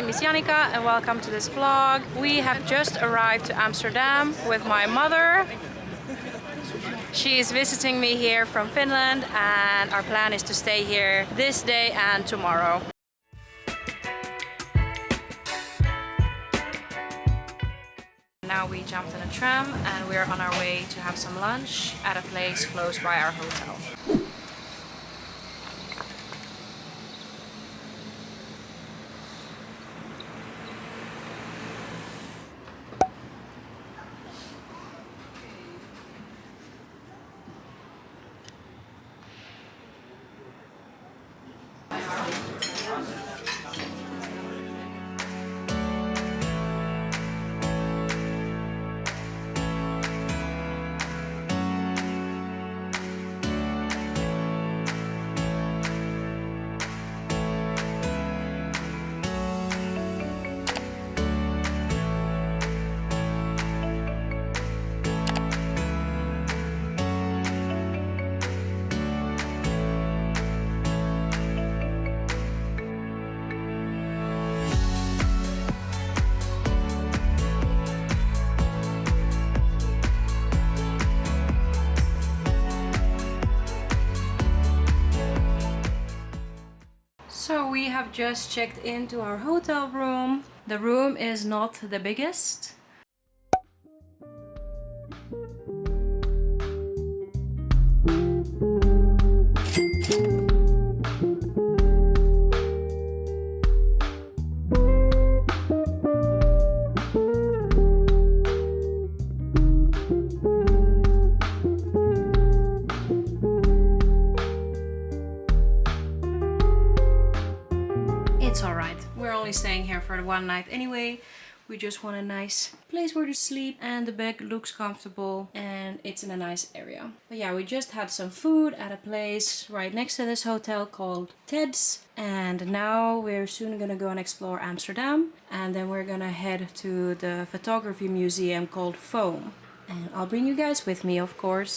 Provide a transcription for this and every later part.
Name is Janika and welcome to this vlog. We have just arrived to Amsterdam with my mother. She is visiting me here from Finland and our plan is to stay here this day and tomorrow. Now we jumped in a tram and we're on our way to have some lunch at a place close by our hotel. Have just checked into our hotel room. The room is not the biggest. One night anyway. We just want a nice place where to sleep and the bed looks comfortable and it's in a nice area. But yeah, we just had some food at a place right next to this hotel called Ted's and now we're soon gonna go and explore Amsterdam and then we're gonna head to the photography museum called Foam. And I'll bring you guys with me, of course.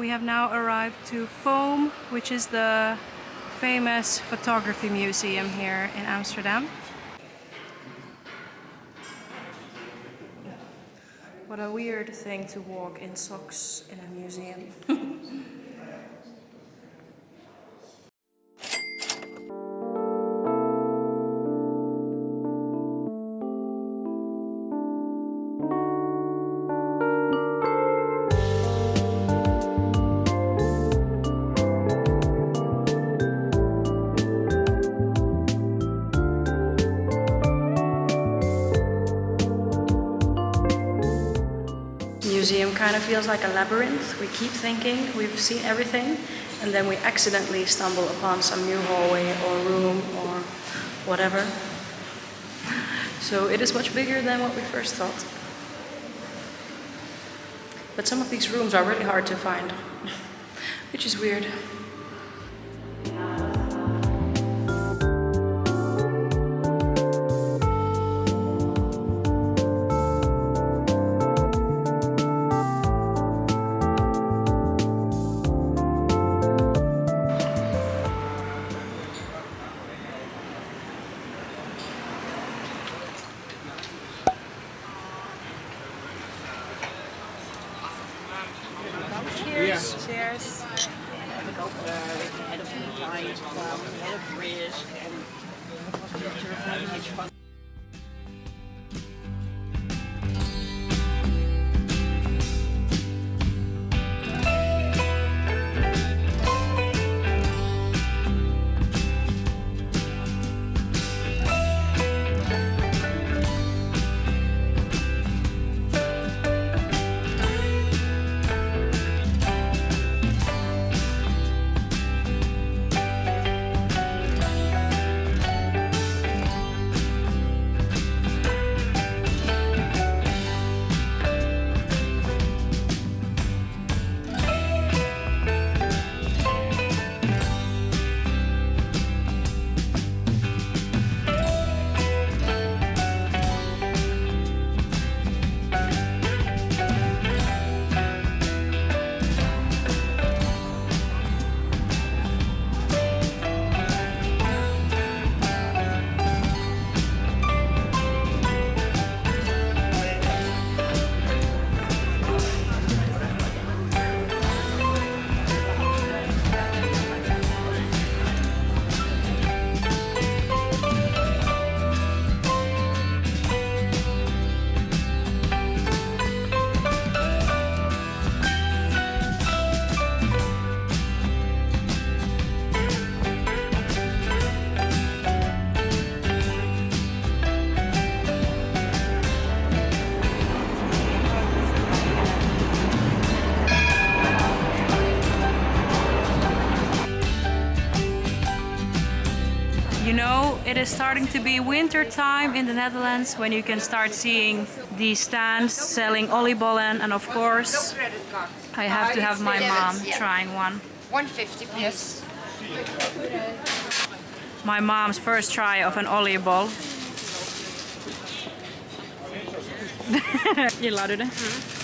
We have now arrived to Foam, which is the famous photography museum here in Amsterdam. What a weird thing to walk in socks in a museum. kind of feels like a labyrinth. We keep thinking we've seen everything and then we accidentally stumble upon some new hallway or room or whatever. So it is much bigger than what we first thought. But some of these rooms are really hard to find, which is weird. It is starting to be winter time in the Netherlands when you can start seeing the stands selling oliebollen and of course I have to have my mom trying one. 150 please. My mom's first try of an oliebol. Gillar du det?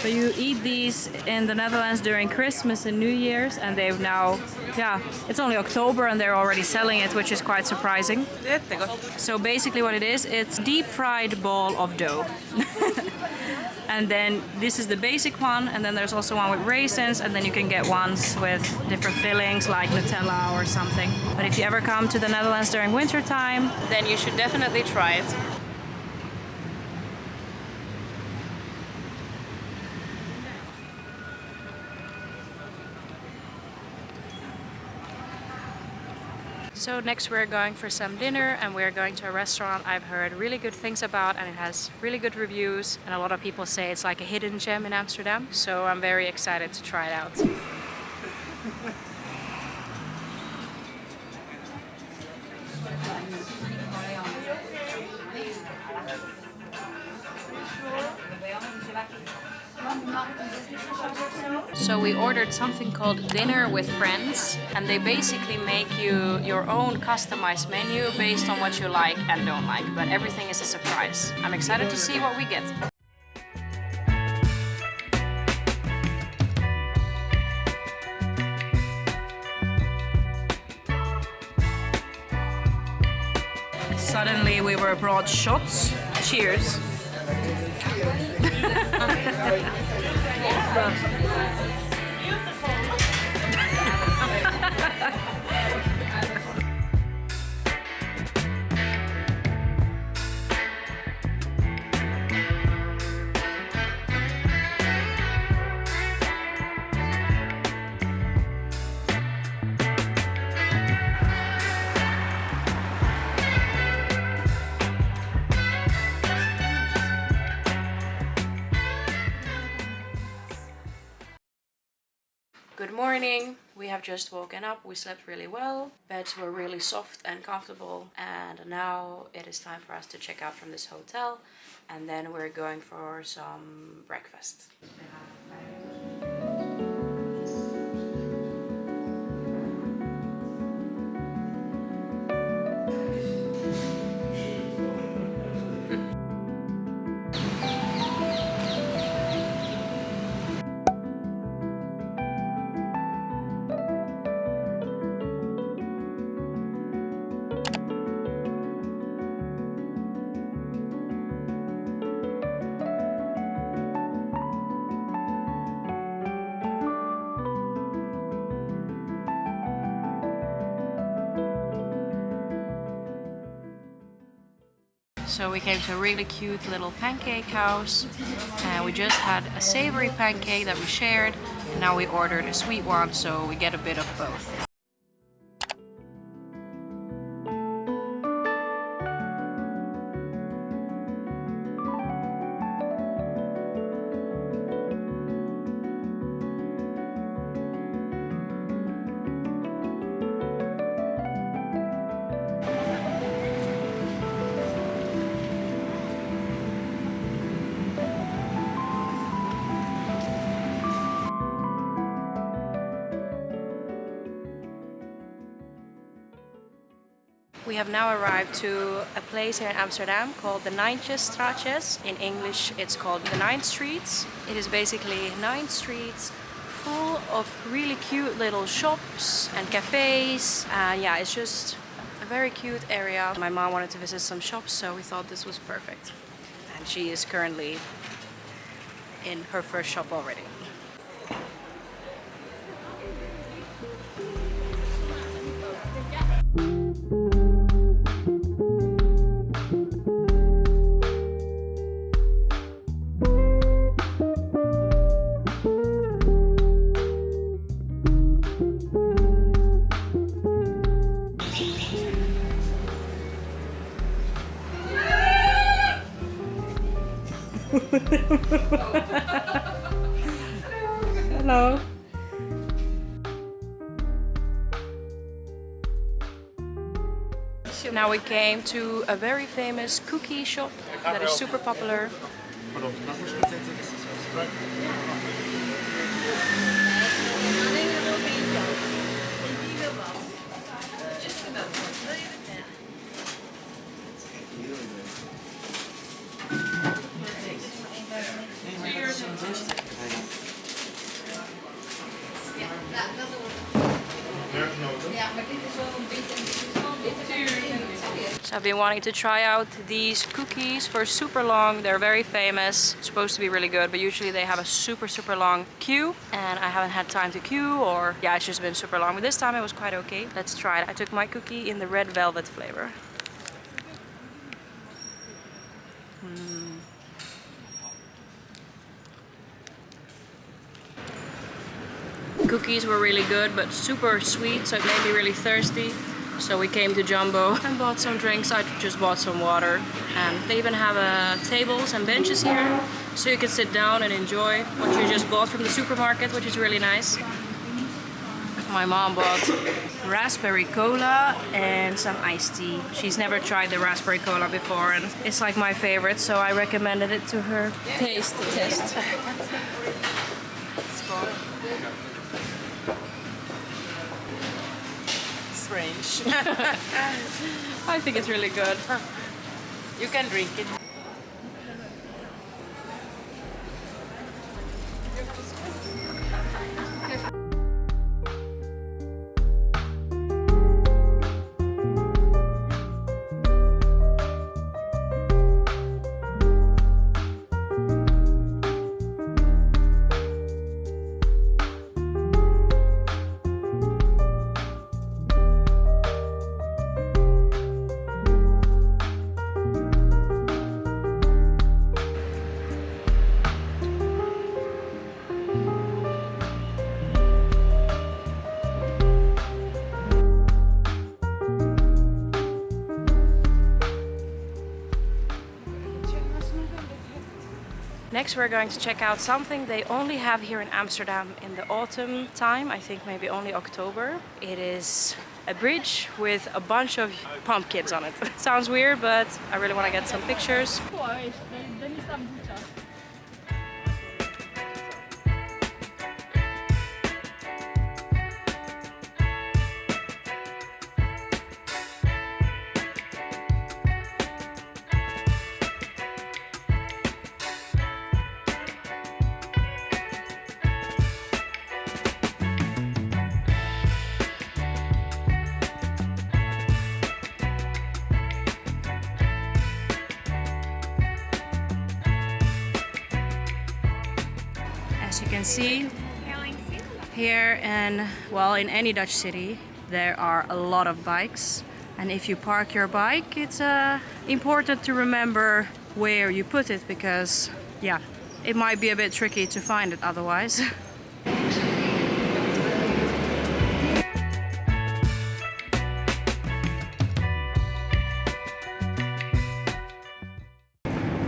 So you eat these in the Netherlands during Christmas and New Year's and they've now, yeah, it's only October and they're already selling it, which is quite surprising. So basically what it is, it's deep fried ball of dough. and then this is the basic one and then there's also one with raisins and then you can get ones with different fillings like Nutella or something. But if you ever come to the Netherlands during winter time, then you should definitely try it. So next we're going for some dinner and we're going to a restaurant I've heard really good things about and it has really good reviews and a lot of people say it's like a hidden gem in Amsterdam. So I'm very excited to try it out. So something called Dinner with Friends and they basically make you your own customized menu based on what you like and don't like, but everything is a surprise. I'm excited to see what we get. Suddenly we were brought shots. Cheers. just woken up. We slept really well. Beds were really soft and comfortable. And now it is time for us to check out from this hotel. And then we're going for some breakfast. So we came to a really cute little pancake house and we just had a savory pancake that we shared and now we ordered a sweet one so we get a bit of both. We have now arrived to a place here in Amsterdam called the Nijntjesstraatjes. In English it's called the Nine Streets. It is basically nine streets full of really cute little shops and cafes. And yeah, it's just a very cute area. My mom wanted to visit some shops so we thought this was perfect. And she is currently in her first shop already. Now we came to a very famous cookie shop that is super popular. So I've been wanting to try out these cookies for super long. They're very famous. Supposed to be really good, but usually they have a super, super long queue. And I haven't had time to queue or yeah, it's just been super long. But this time it was quite okay. Let's try it. I took my cookie in the red velvet flavor. Mm. Cookies were really good, but super sweet, so it made me really thirsty. So we came to Jumbo and bought some drinks. I just bought some water. And they even have uh, tables and benches here, so you can sit down and enjoy what you just bought from the supermarket, which is really nice. My mom bought raspberry cola and some iced tea. She's never tried the raspberry cola before and it's like my favorite, so I recommended it to her. Taste test. Strange. I think it's really good. you can drink it. Next we're going to check out something they only have here in Amsterdam in the autumn time, I think maybe only October. It is a bridge with a bunch of pumpkins on it. Sounds weird, but I really want to get some pictures. Here and well in any Dutch city there are a lot of bikes and if you park your bike it's uh, important to remember where you put it because yeah it might be a bit tricky to find it otherwise.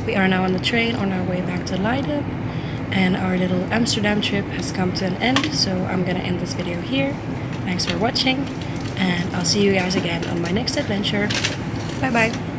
We are now on the train on our way back to Leiden and our little Amsterdam trip has come to an end so I'm gonna end this video here. Thanks for watching and I'll see you guys again on my next adventure. Bye bye!